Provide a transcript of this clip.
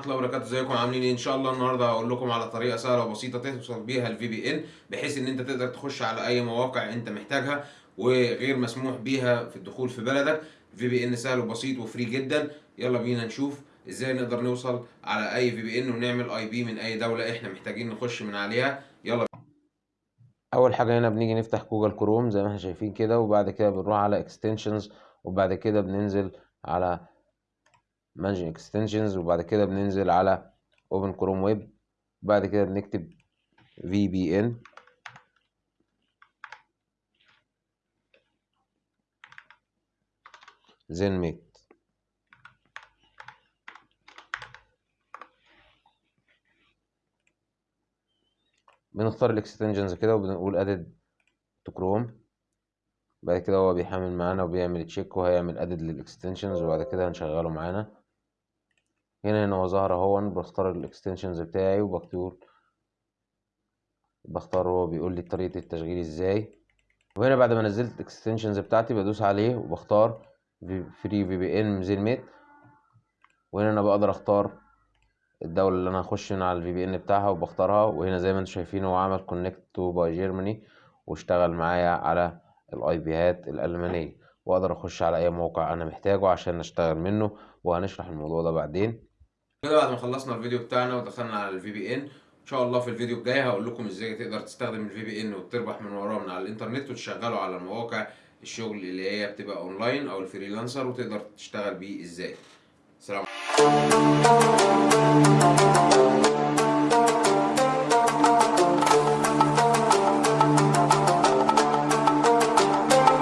ورحمة الله وبركاته. ازيكم؟ عاملين إيه؟ ان شاء الله النهارده هقول لكم على طريقة سهلة وبسيطة توصل بيها ال VPN بحيث ان انت تقدر تخش على اي مواقع انت محتاجها وغير مسموح بيها في الدخول في بلدك. VPN سهل وبسيط و free جدا. يلا بينا نشوف إزاي نقدر نوصل على اي VPN ونعمل IP من اي دولة إحنا محتاجين نخش من عليها. يلا. أول حاجة هنا بنيجي نفتح Google Chrome زي ما إحنا شايفين كده وبعد كده بنروح على extensions وبعد كده بننزل على manage extensions وبعد كده بننزل على open Chrome Web بعد كده بنكتب VPN زين ميت بنختار ال extensions كده وبنقول add to Chrome بعد كده هو بيحمل معانا وبيعمل check وهيعمل add لل extensions وبعد كده هنشغله معانا. هنا هنا هو ظهر اهو بختار ال extensions بتاعي وبكتب بختار هو بيقول لي طريقة التشغيل إزاي. وهنا بعد ما نزلت ال extensions بتاعتي بدوس عليه وبختار free VPN ميت. وهنا أنا بقدر اختار الدولة اللي أنا هخش من على ال VPN بتاعها وبختارها. وهنا زي ما أنتم شايفين هو عمل connect to by Germany واشتغل معايا على ال IPهات الألمانية. واقدر اخش على اي موقع أنا محتاجه عشان اشتغل منه وهنشرح الموضوع ده بعدين. كده بعد ما خلصنا الفيديو بتاعنا ودخلنا على ال VPN ان شاء الله في الفيديو الجاي هقول لكم إزاي تقدر تستخدم ال VPN وتربح من وراه من على الإنترنت وتشغله على مواقع الشغل اللي هي بتبقى اونلاين أو ال freelancer وتقدر تشتغل بيه إزاي. سلام.